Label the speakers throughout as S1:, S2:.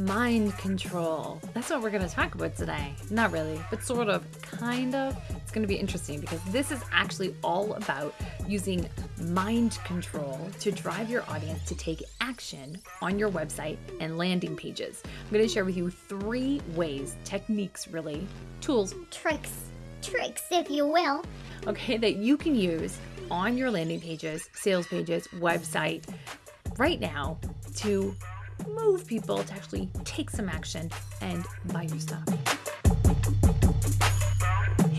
S1: mind control. That's what we're going to talk about today. Not really, but sort of, kind of. It's going to be interesting because this is actually all about using mind control to drive your audience to take action on your website and landing pages. I'm going to share with you three ways, techniques really, tools,
S2: tricks, tricks, if you will,
S1: okay, that you can use on your landing pages, sales pages, website right now to move people to actually take some action and buy your stuff.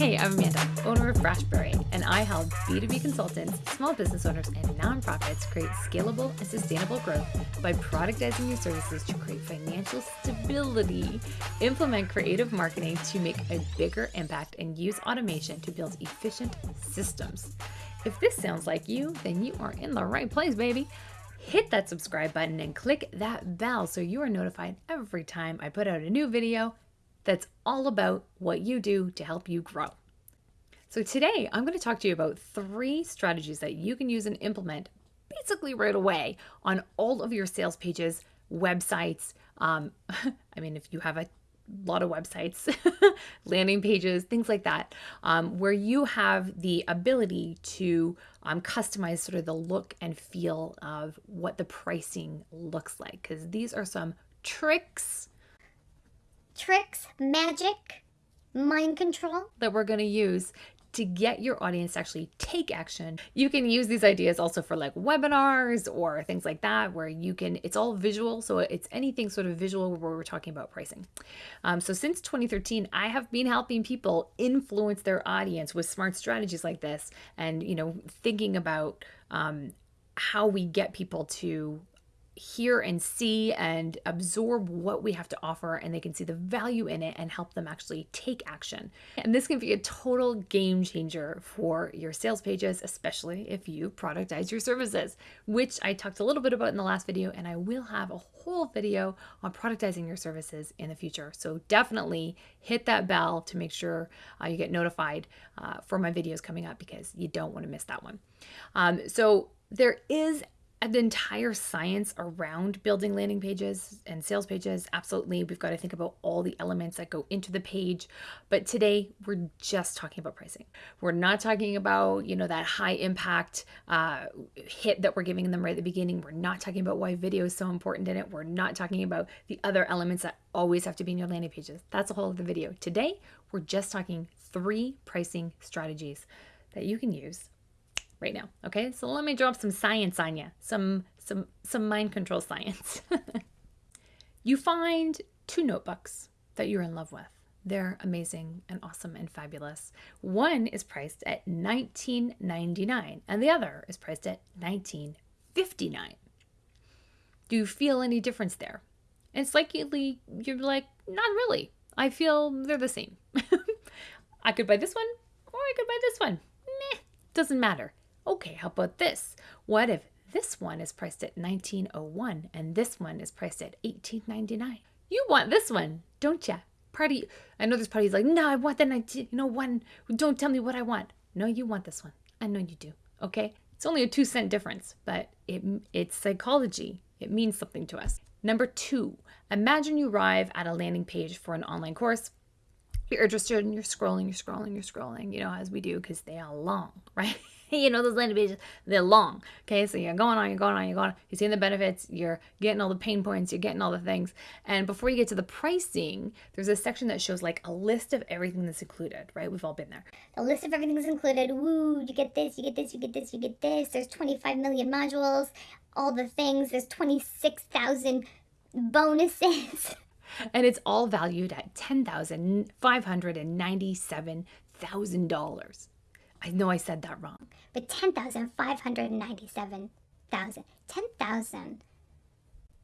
S1: Hey, I'm Amanda, owner of Brashberry, and I help B2B consultants, small business owners, and nonprofits create scalable and sustainable growth by productizing your services to create financial stability, implement creative marketing to make a bigger impact, and use automation to build efficient systems. If this sounds like you, then you are in the right place, baby hit that subscribe button and click that bell so you are notified every time I put out a new video that's all about what you do to help you grow. So today I'm going to talk to you about three strategies that you can use and implement basically right away on all of your sales pages, websites. Um, I mean, if you have a lot of websites, landing pages, things like that, um, where you have the ability to um, customize sort of the look and feel of what the pricing looks like. Because these are some tricks,
S2: tricks, magic, mind control
S1: that we're going to use to get your audience to actually take action. You can use these ideas also for like webinars or things like that, where you can, it's all visual. So it's anything sort of visual where we're talking about pricing. Um, so since 2013, I have been helping people influence their audience with smart strategies like this and, you know, thinking about um, how we get people to hear and see and absorb what we have to offer and they can see the value in it and help them actually take action. And this can be a total game changer for your sales pages, especially if you productize your services, which I talked a little bit about in the last video and I will have a whole video on productizing your services in the future. So definitely hit that bell to make sure uh, you get notified uh, for my videos coming up because you don't want to miss that one. Um, so there is an entire science around building landing pages and sales pages. Absolutely. We've got to think about all the elements that go into the page. But today we're just talking about pricing. We're not talking about, you know, that high impact uh, hit that we're giving them right at the beginning. We're not talking about why video is so important in it. We're not talking about the other elements that always have to be in your landing pages. That's a whole other video. Today, we're just talking three pricing strategies that you can use right now. Okay, so let me drop some science on you, some some some mind control science. you find two notebooks that you're in love with. They're amazing and awesome and fabulous. One is priced at $19.99 and the other is priced at $19.59. Do you feel any difference there? It's likely you're like, not really. I feel they're the same. I could buy this one or I could buy this one. Meh, doesn't matter. Okay, how about this? What if this one is priced at 1901 and this one is priced at 1899? You want this one, don't ya? Party, I know this party's like, no, I want the 19, you know, one. Don't tell me what I want. No, you want this one. I know you do. Okay, it's only a two cent difference, but it it's psychology. It means something to us. Number two, imagine you arrive at a landing page for an online course. You're interested and you're scrolling, you're scrolling, you're scrolling, you know, as we do because they are long, right? you know, those landing pages, they're long. Okay, so you're going on, you're going on, you're going on, you're seeing the benefits, you're getting all the pain points, you're getting all the things. And before you get to the pricing, there's a section that shows like a list of everything that's included, right? We've all been there.
S2: A list of everything that's included. Woo, you get this, you get this, you get this, you get this. There's 25 million modules, all the things. There's 26,000 bonuses.
S1: and it's all valued at $10,597,000. I know I said that wrong.
S2: But 10,597,000. 10,000.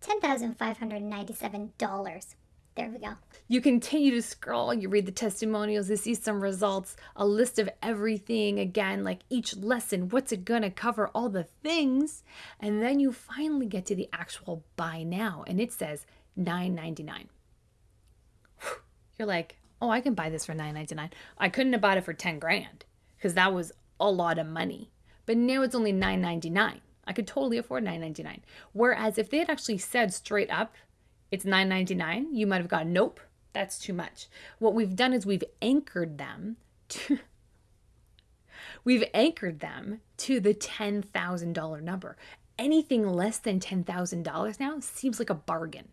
S2: $10,597. There we go.
S1: You continue to scroll, you read the testimonials, you see some results, a list of everything again, like each lesson, what's it gonna cover, all the things. And then you finally get to the actual buy now, and it says $9.99. You're like, oh, I can buy this for $9.99. I couldn't have bought it for 10 grand because that was a lot of money. But now it's only $9.99. I could totally afford $9.99. Whereas if they had actually said straight up, it's 9.99, you might have gone, nope, that's too much. What we've done is we've anchored them to we've anchored them to the $10,000 number. Anything less than $10,000 now seems like a bargain.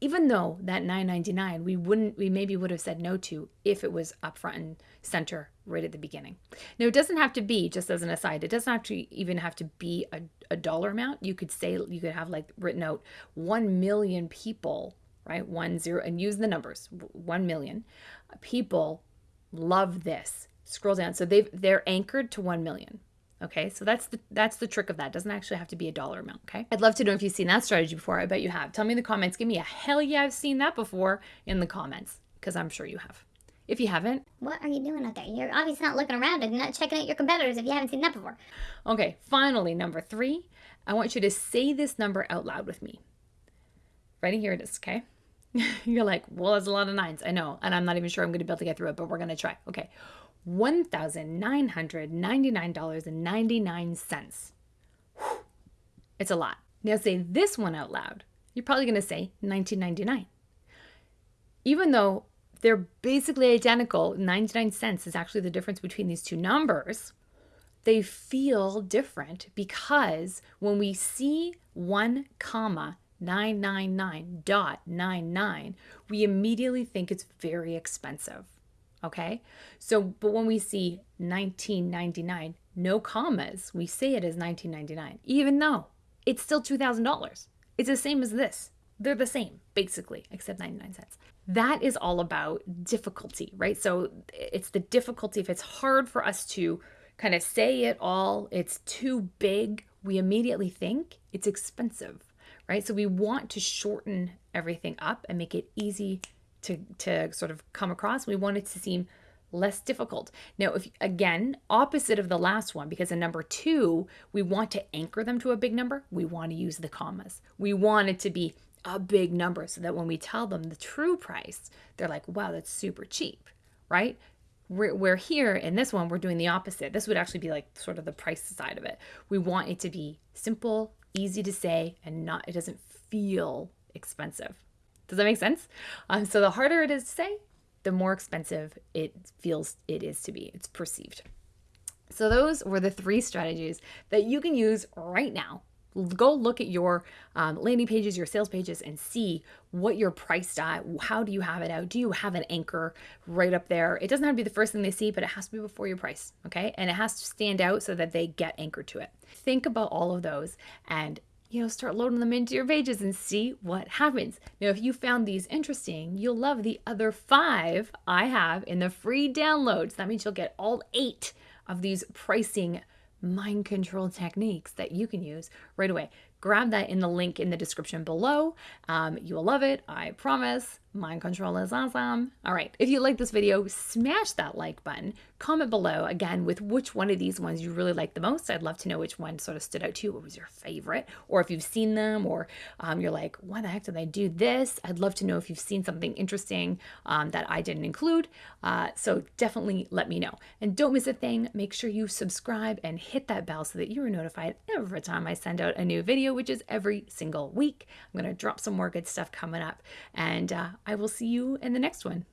S1: Even though that 9.99 we wouldn't we maybe would have said no to if it was up front and center right at the beginning. Now it doesn't have to be just as an aside, it doesn't have to even have to be a, a dollar amount. You could say you could have like written out 1 million people, right? 1 0 and use the numbers. 1 million people love this. Scroll down. So they've they're anchored to 1 million. Okay, so that's the that's the trick of that. It doesn't actually have to be a dollar amount. Okay, I'd love to know if you've seen that strategy before. I bet you have. Tell me in the comments. Give me a hell yeah, I've seen that before in the comments because I'm sure you have. If you haven't,
S2: what are you doing out there? You're obviously not looking around and not checking out your competitors if you haven't seen that before.
S1: Okay, finally, number three. I want you to say this number out loud with me. Ready? Here it is. Okay. You're like, well, that's a lot of nines. I know, and I'm not even sure I'm going to be able to get through it, but we're going to try. Okay. $1,999.99. It's a lot. Now say this one out loud. You're probably going to say 1999. Even though they're basically identical, 99 cents is actually the difference between these two numbers. They feel different because when we see 1 comma 999.99, we immediately think it's very expensive. Okay. So, but when we see 1999, no commas, we say it as 1999, even though it's still $2,000. It's the same as this. They're the same, basically, except 99 cents. That is all about difficulty, right? So it's the difficulty. If it's hard for us to kind of say it all, it's too big, we immediately think it's expensive, right? So we want to shorten everything up and make it easy to, to sort of come across. We want it to seem less difficult. Now, if again, opposite of the last one, because in number two, we want to anchor them to a big number, we want to use the commas. We want it to be a big number so that when we tell them the true price, they're like, wow, that's super cheap, right? We're, we're here in this one, we're doing the opposite. This would actually be like sort of the price side of it. We want it to be simple, easy to say, and not, it doesn't feel expensive. Does that make sense? Um, so the harder it is to say, the more expensive it feels it is to be. It's perceived. So those were the three strategies that you can use right now. Go look at your um, landing pages, your sales pages, and see what you're priced at. How do you have it out? Do you have an anchor right up there? It doesn't have to be the first thing they see, but it has to be before your price, okay? And it has to stand out so that they get anchored to it. Think about all of those and you know, start loading them into your pages and see what happens. Now, if you found these interesting, you'll love the other five I have in the free downloads. That means you'll get all eight of these pricing mind control techniques that you can use right away. Grab that in the link in the description below. Um, you will love it, I promise. Mind control is awesome. All right, if you like this video, smash that like button. Comment below again with which one of these ones you really like the most. I'd love to know which one sort of stood out to you. What was your favorite? Or if you've seen them, or um, you're like, why the heck did I do this? I'd love to know if you've seen something interesting um, that I didn't include. Uh, so definitely let me know. And don't miss a thing. Make sure you subscribe and hit that bell so that you are notified every time I send out a new video, which is every single week. I'm going to drop some more good stuff coming up. And uh, I will see you in the next one.